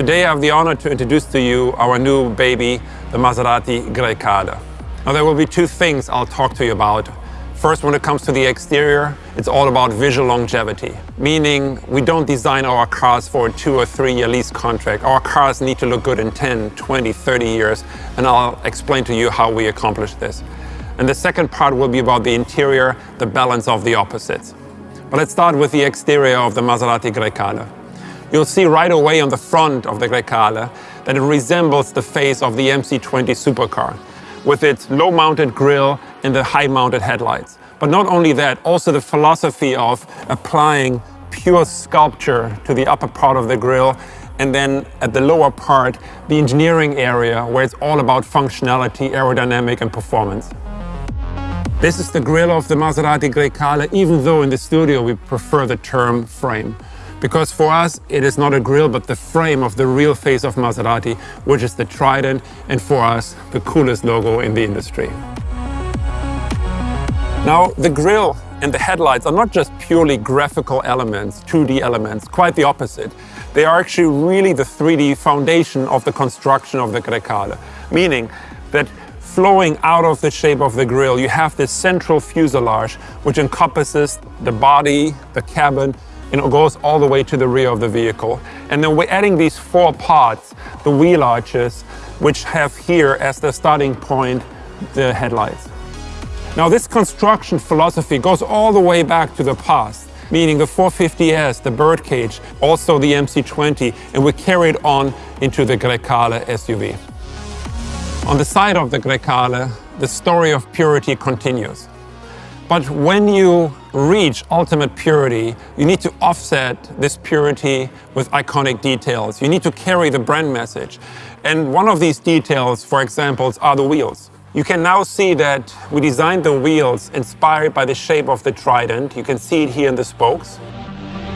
Today I have the honor to introduce to you our new baby, the Maserati Grecale. Now there will be two things I'll talk to you about. First, when it comes to the exterior, it's all about visual longevity, meaning we don't design our cars for a two or three year lease contract. Our cars need to look good in 10, 20, 30 years, and I'll explain to you how we accomplish this. And the second part will be about the interior, the balance of the opposites. But let's start with the exterior of the Maserati Grecale. You'll see right away on the front of the Grecale that it resembles the face of the MC20 supercar with its low-mounted grille and the high-mounted headlights. But not only that, also the philosophy of applying pure sculpture to the upper part of the grille and then at the lower part, the engineering area where it's all about functionality, aerodynamic and performance. This is the grille of the Maserati Grecale, even though in the studio we prefer the term frame. Because for us, it is not a grille, but the frame of the real face of Maserati, which is the Trident, and for us, the coolest logo in the industry. Now, the grille and the headlights are not just purely graphical elements, 2D elements, quite the opposite. They are actually really the 3D foundation of the construction of the Grecale, meaning that flowing out of the shape of the grille, you have this central fuselage, which encompasses the body, the cabin, and it goes all the way to the rear of the vehicle. And then we're adding these four parts, the wheel arches, which have here as the starting point the headlights. Now this construction philosophy goes all the way back to the past, meaning the 450S, the birdcage, also the MC20, and we carry it on into the Grecale SUV. On the side of the Grecale, the story of purity continues. But when you reach ultimate purity, you need to offset this purity with iconic details. You need to carry the brand message. And one of these details, for example, are the wheels. You can now see that we designed the wheels inspired by the shape of the trident. You can see it here in the spokes.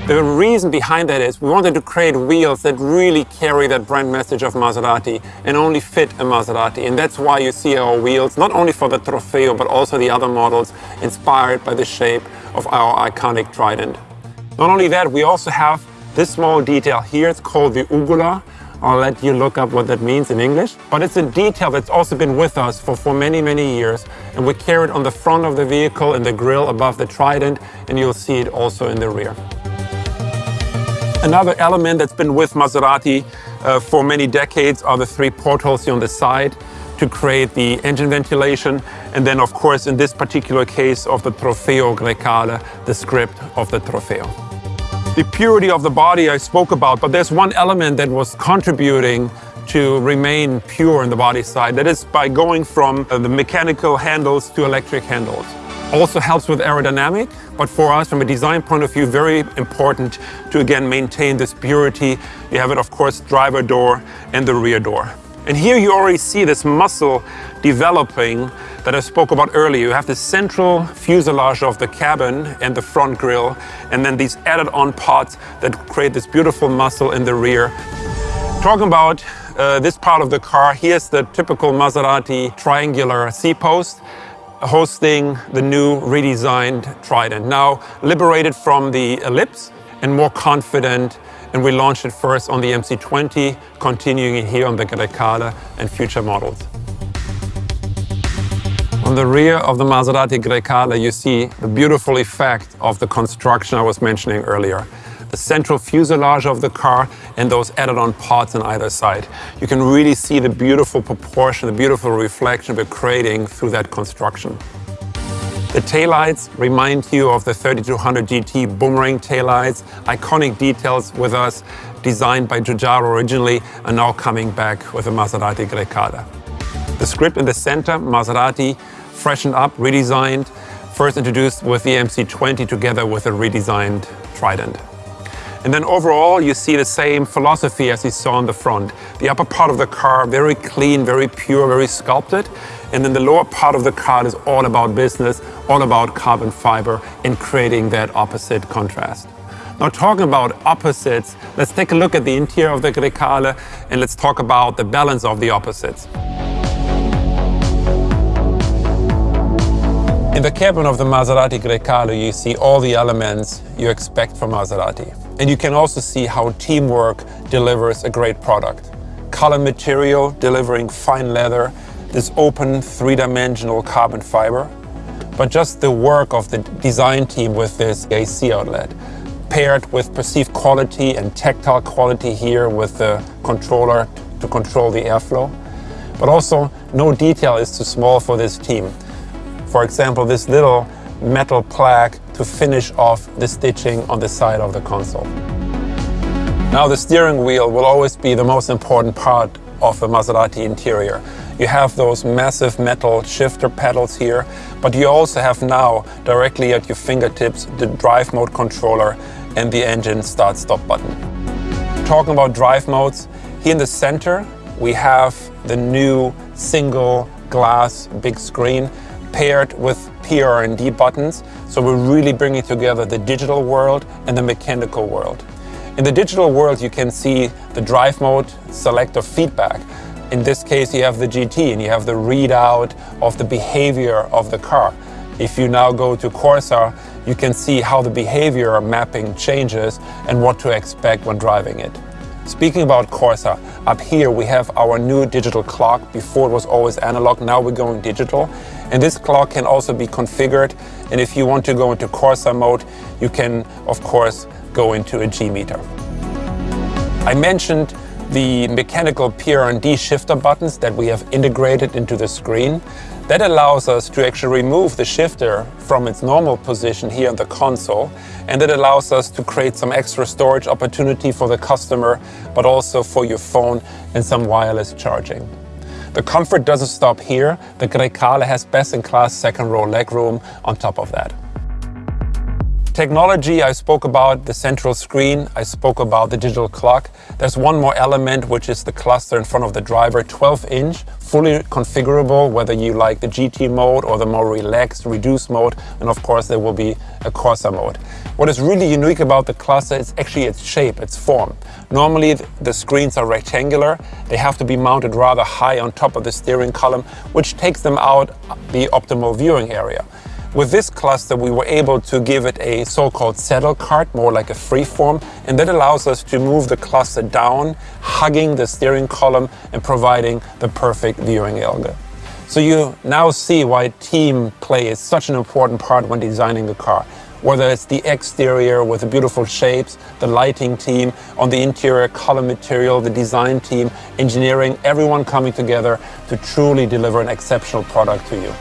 The reason behind that is we wanted to create wheels that really carry that brand message of Maserati and only fit a Maserati. And that's why you see our wheels, not only for the Trofeo, but also the other models inspired by the shape of our iconic Trident. Not only that, we also have this small detail here. It's called the Ugola. I'll let you look up what that means in English. But it's a detail that's also been with us for, for many, many years. And we carry it on the front of the vehicle in the grille above the Trident, and you'll see it also in the rear. Another element that's been with Maserati uh, for many decades are the three portholes here on the side to create the engine ventilation. And then, of course, in this particular case of the Trofeo Grecale, the script of the Trofeo. The purity of the body I spoke about, but there's one element that was contributing to remain pure in the body side. That is by going from uh, the mechanical handles to electric handles. Also helps with aerodynamic, but for us, from a design point of view, very important to again maintain this purity. You have it, of course, driver door and the rear door. And here you already see this muscle developing that I spoke about earlier. You have the central fuselage of the cabin and the front grille, and then these added on parts that create this beautiful muscle in the rear. Talking about uh, this part of the car, here's the typical Maserati triangular C-post hosting the new redesigned Trident. Now liberated from the Ellipse and more confident and we launched it first on the MC20, continuing it here on the Grecale and future models. On the rear of the Maserati Grecale, you see the beautiful effect of the construction I was mentioning earlier the central fuselage of the car and those added-on parts on either side. You can really see the beautiful proportion, the beautiful reflection we're creating through that construction. The taillights remind you of the 3200 GT boomerang taillights, iconic details with us, designed by Giugiaro originally, and now coming back with the Maserati Grecale. The script in the center, Maserati, freshened up, redesigned, first introduced with the MC20 together with a redesigned Trident. And then overall, you see the same philosophy as you saw on the front. The upper part of the car, very clean, very pure, very sculpted. And then the lower part of the car is all about business, all about carbon fiber and creating that opposite contrast. Now talking about opposites, let's take a look at the interior of the Grecale and let's talk about the balance of the opposites. In the cabin of the Maserati Grecale, you see all the elements you expect from Maserati. And you can also see how teamwork delivers a great product. Color material delivering fine leather, this open three-dimensional carbon fiber, but just the work of the design team with this AC outlet, paired with perceived quality and tactile quality here with the controller to control the airflow. But also, no detail is too small for this team. For example, this little metal plaque to finish off the stitching on the side of the console. Now the steering wheel will always be the most important part of the Maserati interior. You have those massive metal shifter pedals here, but you also have now directly at your fingertips the drive mode controller and the engine start-stop button. Talking about drive modes, here in the center we have the new single glass big screen paired with PR&D buttons. So we're really bringing together the digital world and the mechanical world. In the digital world, you can see the drive mode, selector feedback. In this case, you have the GT and you have the readout of the behavior of the car. If you now go to Corsa, you can see how the behavior mapping changes and what to expect when driving it. Speaking about Corsa, up here we have our new digital clock. Before it was always analog, now we're going digital. And this clock can also be configured. And if you want to go into Corsa mode, you can, of course, go into a G-meter. I mentioned the mechanical PR&D shifter buttons that we have integrated into the screen. That allows us to actually remove the shifter from its normal position here on the console and it allows us to create some extra storage opportunity for the customer but also for your phone and some wireless charging. The comfort doesn't stop here. The Grecale has best-in-class second row legroom on top of that. Technology, I spoke about the central screen, I spoke about the digital clock. There's one more element, which is the cluster in front of the driver, 12 inch, fully configurable, whether you like the GT mode or the more relaxed, reduced mode, and of course there will be a Corsa mode. What is really unique about the cluster is actually its shape, its form. Normally the screens are rectangular, they have to be mounted rather high on top of the steering column, which takes them out uh, the optimal viewing area. With this cluster, we were able to give it a so-called saddle cart, more like a freeform, and that allows us to move the cluster down, hugging the steering column and providing the perfect viewing angle. So you now see why team play is such an important part when designing the car. Whether it's the exterior with the beautiful shapes, the lighting team, on the interior color material, the design team, engineering, everyone coming together to truly deliver an exceptional product to you.